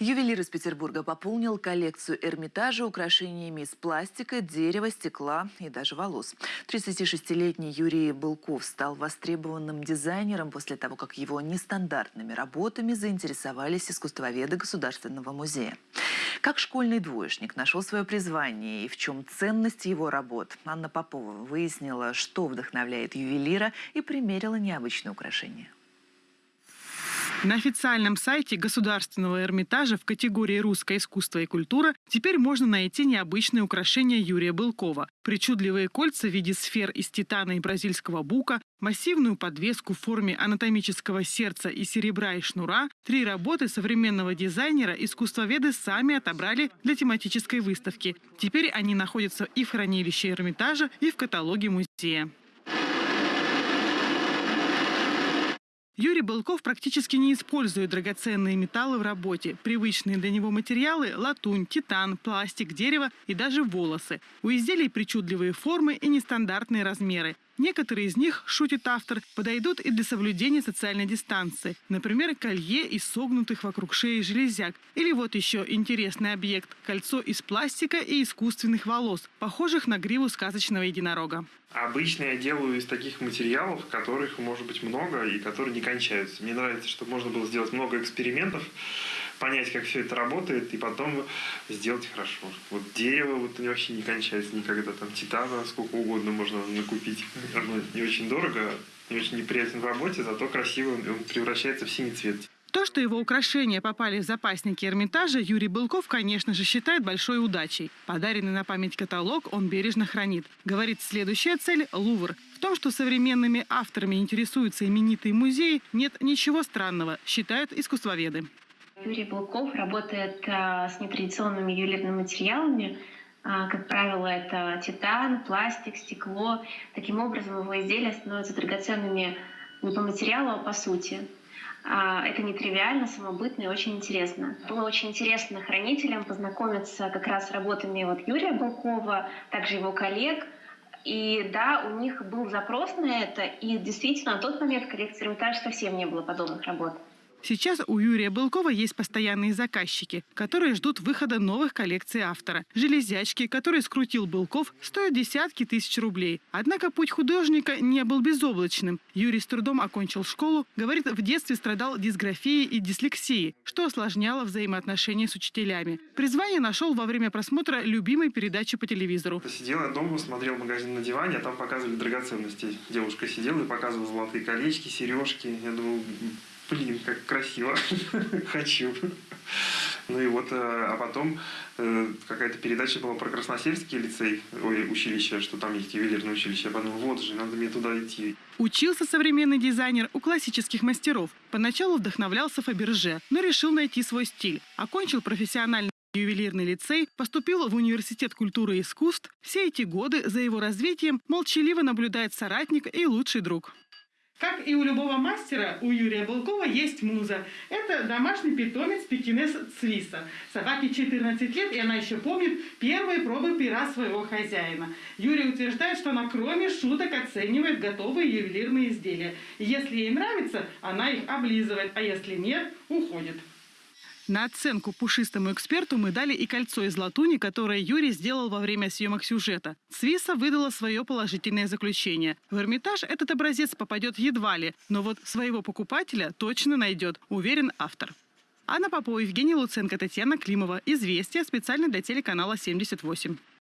Ювелир из Петербурга пополнил коллекцию Эрмитажа украшениями из пластика, дерева, стекла и даже волос. 36-летний Юрий Былков стал востребованным дизайнером после того, как его нестандартными работами заинтересовались искусствоведы Государственного музея. Как школьный двоечник нашел свое призвание и в чем ценность его работ, Анна Попова выяснила, что вдохновляет ювелира и примерила необычное украшение. На официальном сайте Государственного Эрмитажа в категории «Русское искусство и культура» теперь можно найти необычные украшения Юрия Былкова. Причудливые кольца в виде сфер из титана и бразильского бука, массивную подвеску в форме анатомического сердца и серебра и шнура, три работы современного дизайнера искусствоведы сами отобрали для тематической выставки. Теперь они находятся и в хранилище Эрмитажа, и в каталоге музея. Юрий Былков практически не использует драгоценные металлы в работе. Привычные для него материалы – латунь, титан, пластик, дерево и даже волосы. У изделий причудливые формы и нестандартные размеры. Некоторые из них, шутит автор, подойдут и для соблюдения социальной дистанции. Например, колье из согнутых вокруг шеи железяк. Или вот еще интересный объект – кольцо из пластика и искусственных волос, похожих на гриву сказочного единорога. Обычно я делаю из таких материалов, которых может быть много и которые не кончаются. Мне нравится, чтобы можно было сделать много экспериментов, понять, как все это работает, и потом сделать хорошо. Вот дерево вот вообще не кончается никогда. Там титана сколько угодно можно накупить. Оно не очень дорого, не очень неприятен в работе, зато красиво он превращается в синий цвет. То, что его украшения попали в запасники Эрмитажа, Юрий Былков, конечно же, считает большой удачей. Подаренный на память каталог он бережно хранит. Говорит, следующая цель – Лувр. В том, что современными авторами интересуются именитые музеи, нет ничего странного, считают искусствоведы. Юрий Былков работает а, с нетрадиционными ювелирными материалами. А, как правило, это титан, пластик, стекло. Таким образом, его изделия становятся драгоценными не по материалу, а по сути. А, это нетривиально, самобытно и очень интересно. Было очень интересно хранителям познакомиться как раз с работами вот Юрия Балкова, также его коллег. И да, у них был запрос на это, и действительно на тот момент в коллекции Эрмитаж совсем не было подобных работ. Сейчас у Юрия Былкова есть постоянные заказчики, которые ждут выхода новых коллекций автора. Железячки, которые скрутил Былков, стоят десятки тысяч рублей. Однако путь художника не был безоблачным. Юрий с трудом окончил школу, говорит, в детстве страдал дисграфией и дислексией, что осложняло взаимоотношения с учителями. Призвание нашел во время просмотра любимой передачи по телевизору. Сидел я дома, смотрел магазин на диване, а там показывали драгоценности. Девушка сидела и показывала золотые колечки, сережки. Я думал, блин, как красиво, хочу. Ну и вот, э, а потом э, какая-то передача была про Красносельский лицей, ой, училище, что там есть ювелирное училище. Я подумал, вот же, надо мне туда идти. Учился современный дизайнер у классических мастеров. Поначалу вдохновлялся Фаберже, но решил найти свой стиль. Окончил профессиональный ювелирный лицей, поступил в Университет культуры и искусств. Все эти годы за его развитием молчаливо наблюдает соратник и лучший друг. Как и у любого мастера, у Юрия Балкова есть муза. Это домашний питомец пекинес Цвиса. Собаке 14 лет, и она еще помнит первые пробы пера своего хозяина. Юрий утверждает, что она кроме шуток оценивает готовые ювелирные изделия. если ей нравится, она их облизывает, а если нет, уходит. На оценку пушистому эксперту мы дали и кольцо из латуни, которое Юрий сделал во время съемок сюжета. Свиса выдала свое положительное заключение. В Эрмитаж этот образец попадет едва ли, но вот своего покупателя точно найдет, уверен автор. Анна Попова, Евгений Луценко, Татьяна Климова. Известия специально для телеканала 78.